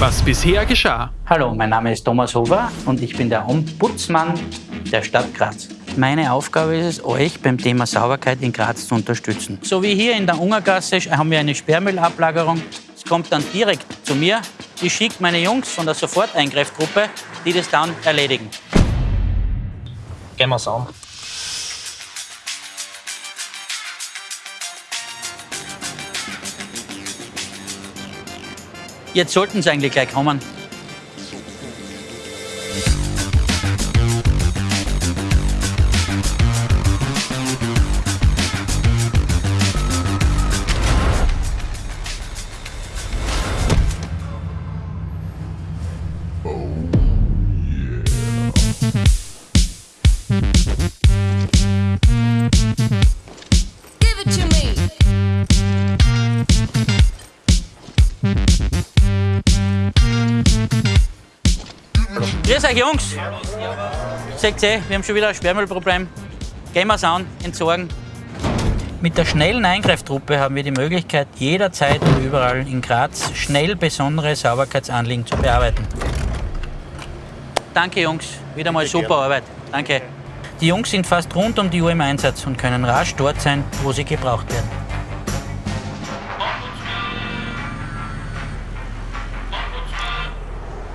Was bisher geschah. Hallo, mein Name ist Thomas Hofer und ich bin der Ombudsmann der Stadt Graz. Meine Aufgabe ist es, euch beim Thema Sauberkeit in Graz zu unterstützen. So wie hier in der Ungergasse haben wir eine Sperrmüllablagerung. Es kommt dann direkt zu mir. Ich schicke meine Jungs von der Soforteingreiffgruppe, die das dann erledigen. Gehen wir's an. Jetzt sollten sie eigentlich gleich kommen. Grüß euch, Jungs. Seht ihr, wir haben schon wieder ein Sperrmüllproblem. Gehen wir es an, entsorgen. Mit der schnellen Eingreiftruppe haben wir die Möglichkeit, jederzeit und überall in Graz schnell besondere Sauberkeitsanliegen zu bearbeiten. Danke, Jungs. Wieder mal super Arbeit. Danke. Die Jungs sind fast rund um die Uhr im Einsatz und können rasch dort sein, wo sie gebraucht werden.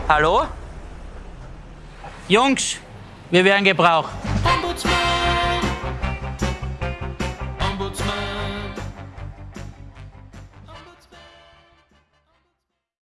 Hallo? Jungs, wir werden gebraucht.